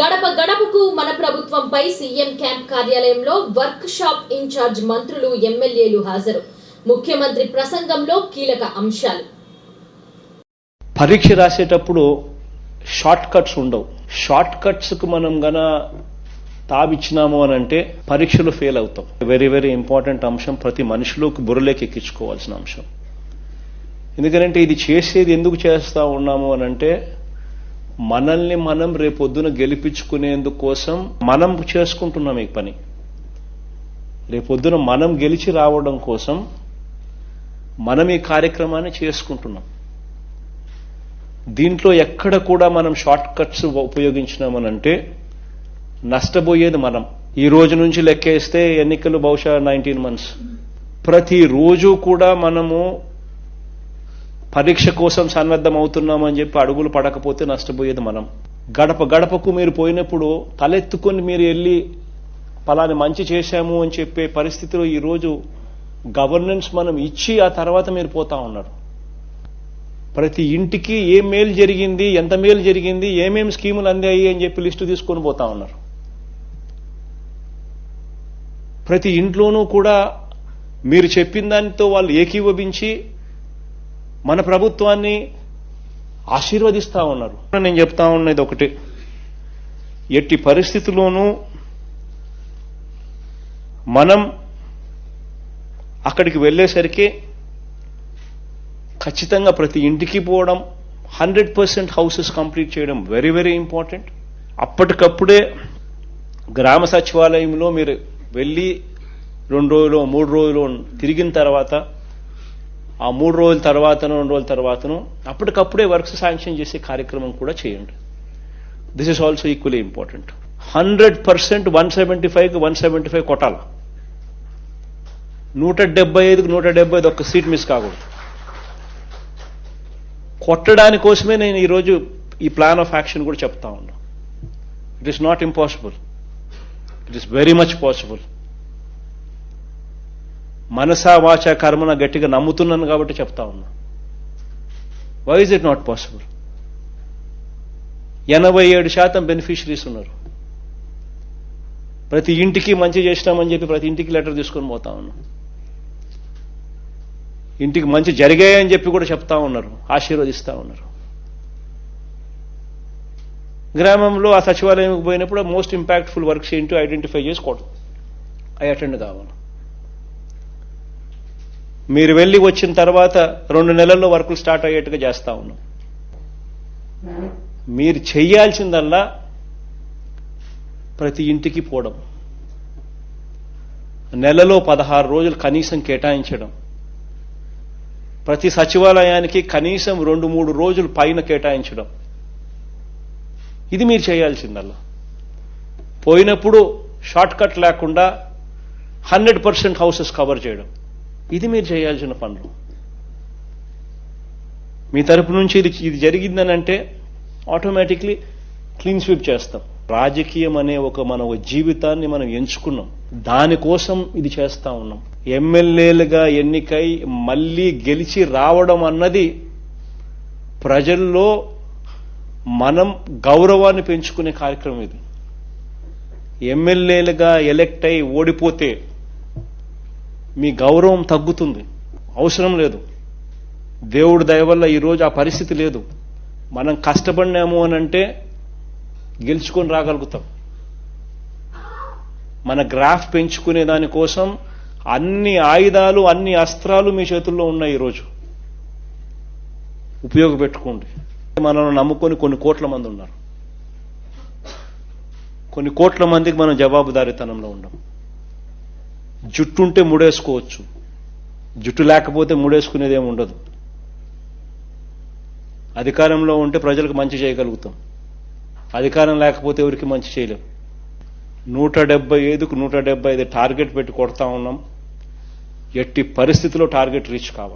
గడప గడపకు మన ప్రభుత్వంపై సీఎం క్యాంప్ కార్యాలయంలో వర్క్ షాప్ ఇన్ఛార్జ్ మంత్రులు ఎమ్మెల్యేలు హాజరు. ముఖ్యమంత్రి ప్రసంగంలో కీలక అంశాలు. పరీక్ష రాసేటప్పుడు షార్ట్ కట్స్ ఉండవు. షార్ట్ కట్స్కి మనం గన తావిచ్చినాము అని అంటే పరీక్షలు ఫెయిల్ అవుతాం. వెరీ వెరీ ఇంపార్టెంట్ అంశం ప్రతి మనిషిలోకి బుర్రలోకి ఎక్కించుకోవాల్సిన అంశం. ఎందుకంటే ఇది చేసేది ఎందుకు చేస్తా ఉన్నాము అని అంటే మనల్ని మనం రేపొద్దున గెలిపించుకునేందుకోసం మనం చేసుకుంటున్నాం ఈ పని. రేపొద్దున మనం గెలిచి రావడం కోసం మనం ఈ కార్యక్రమాన్ని చేసుకుంటున్నాం. దీంట్లో ఎక్కడ కూడా మనం షార్ట్ కట్స్ ఉపయోగించినామనంటే నష్టపోయేది మనం. ఈ రోజు నుంచి లెక్కేస్తే ఎన్నికలు బహుశా నైన్టీన్ మంత్స్. ప్రతి రోజు కూడా మనము పరీక్ష కోసం సన్నద్ధం అవుతున్నామని చెప్పి అడుగులు పడకపోతే నష్టపోయేది మనం. గడప గడపకు మీరు పోయినప్పుడు తలెత్తుకొని మీరు వెళ్ళి పలాని మంచి చేశాము అని చెప్పే పరిస్థితిలో ఈరోజు గవర్నెన్స్ మనం ఇచ్చి ఆ తర్వాత మీరు పోతా ఉన్నారు. ప్రతి ఇంటికి ఏ మేలు జరిగింది ఎంత మేలు జరిగింది ఏమేం స్కీములు అందాయి అని చెప్పి లిస్టు తీసుకొని పోతా ఉన్నారు. ప్రతి ఇంట్లోనూ కూడా మీరు చెప్పిన దానితో వాళ్ళు ఏకీభవించి మన ప్రభుత్వాన్ని ఆశీర్వదిస్తా ఉన్నారు. నేను చెప్తా ఉన్నది ఒకటి. ఎట్టి పరిస్థితుల్లోనూ మనం అక్కడికి వెళ్ళేసరికి ఖచ్చితంగా ప్రతి ఇంటికి పోవడం హండ్రెడ్ పర్సెంట్ హౌసెస్ కంప్లీట్ చేయడం వెరీ వెరీ ఇంపార్టెంట్. అప్పటికప్పుడే గ్రామ సచివాలయంలో మీరు వెళ్ళి రెండు రోజులు మూడు రోజులు తిరిగిన తర్వాత ఆ మూడు రోజుల తర్వాతను రెండు రోజుల తర్వాతను అప్పటికప్పుడే వర్క్స్ శాంక్షన్ చేసే కార్యక్రమం కూడా చేయండి. This is also equally important hundred percent one seventy ఫైవ్కి వన్ సెవెంటీ ఫైవ్ కొట్టాల. నూట డెబ్బై ఐదుకు నూట డెబ్బై ఐదు ఒక్క సీట్ మిస్ కాకూడదు. కొట్టడాని కోసమే నేను ఈరోజు ఈ ప్లాన్ ఆఫ్ యాక్షన్ కూడా చెప్తా ఉన్నా. It is not impossible it is very much possible మనసా వాచ కర్మన గట్టిగా నమ్ముతున్నాను కాబట్టి చెప్తా ఉన్నా. Why is it not possible ఎనభై ఏడు శాతం బెనిఫిషరీస్ ఉన్నారు. ప్రతి ఇంటికి మంచి చేసినామని చెప్పి ప్రతి ఇంటికి లెటర్ తీసుకొని పోతా ఉన్నాం. ఇంటికి మంచి జరిగాయని చెప్పి కూడా చెప్తా ఉన్నారు. ఆశీర్వదిస్తా ఉన్నారు. గ్రామంలో ఆ సచివాలయంకి పోయినప్పుడు మోస్ట్ ఇంపాక్ట్ఫుల్ వర్క్స్ ఏంటో ఐడెంటిఫై చేసుకోవడం. అవి అటెండ్ కావాలి. మీరు వెళ్ళి వచ్చిన తర్వాత రెండు నెలల్లో వర్కులు స్టార్ట్ అయ్యేట్టుగా చేస్తా ఉన్నాం. మీరు చేయాల్సిందల్లా ప్రతి ఇంటికి పోవడం. నెలలో పదహారు రోజులు కనీసం కేటాయించడం. ప్రతి సచివాలయానికి కనీసం రెండు మూడు రోజులు పైన కేటాయించడం. ఇది మీరు చేయాల్సిందల్లా. పోయినప్పుడు షార్ట్ కట్ లేకుండా హండ్రెడ్ పర్సెంట్ హౌసెస్ కవర్ చేయడం. ఇది మీరు చేయాల్సిన పనులు. మీ తరపు నుంచి ఇది ఇది జరిగిందని అంటే ఆటోమేటిక్లీ క్లీన్ స్వీప్ చేస్తాం. రాజకీయం అనే ఒక మన ఒక జీవితాన్ని మనం ఎంచుకున్నాం. దానికోసం ఇది చేస్తా ఉన్నాం. ఎమ్మెల్యేలుగా ఎన్నికై మళ్ళీ గెలిచి రావడం అన్నది ప్రజల్లో మనం గౌరవాన్ని పెంచుకునే కార్యక్రమం ఇది. ఎమ్మెల్యేలుగా ఎలెక్ట్ అయి ఓడిపోతే మీ గౌరవం తగ్గుతుంది. అవసరం లేదు. దేవుడు దయ వల్ల ఈరోజు ఆ పరిస్థితి లేదు. మనం కష్టపడినాము అని అంటే గెలుచుకొని రాగలుగుతాం. మన గ్రాఫ్ పెంచుకునే దానికోసం అన్ని ఆయుధాలు అన్ని అస్త్రాలు మీ చేతుల్లో ఉన్నాయి ఈరోజు. ఉపయోగపెట్టుకోండి. మనల్ని నమ్ముకొని కొన్ని కోట్ల మంది ఉన్నారు. కొన్ని కోట్ల మందికి మనం జవాబుదారీతనంలో జుట్టు జుట్టుంటే ముడేసుకోవచ్చు. జుట్టు లేకపోతే ముడేసుకునేదేమి ఉండదు. అధికారంలో ఉంటే ప్రజలకు మంచి చేయగలుగుతాం. అధికారం లేకపోతే ఎవరికి మంచి చేయలేం. నూట డెబ్బై ఐదుకు నూట డెబ్బై ఐదు టార్గెట్ పెట్టి కొడతా ఉన్నాం. ఎట్టి పరిస్థితిలో టార్గెట్ రీచ్ కావాలి.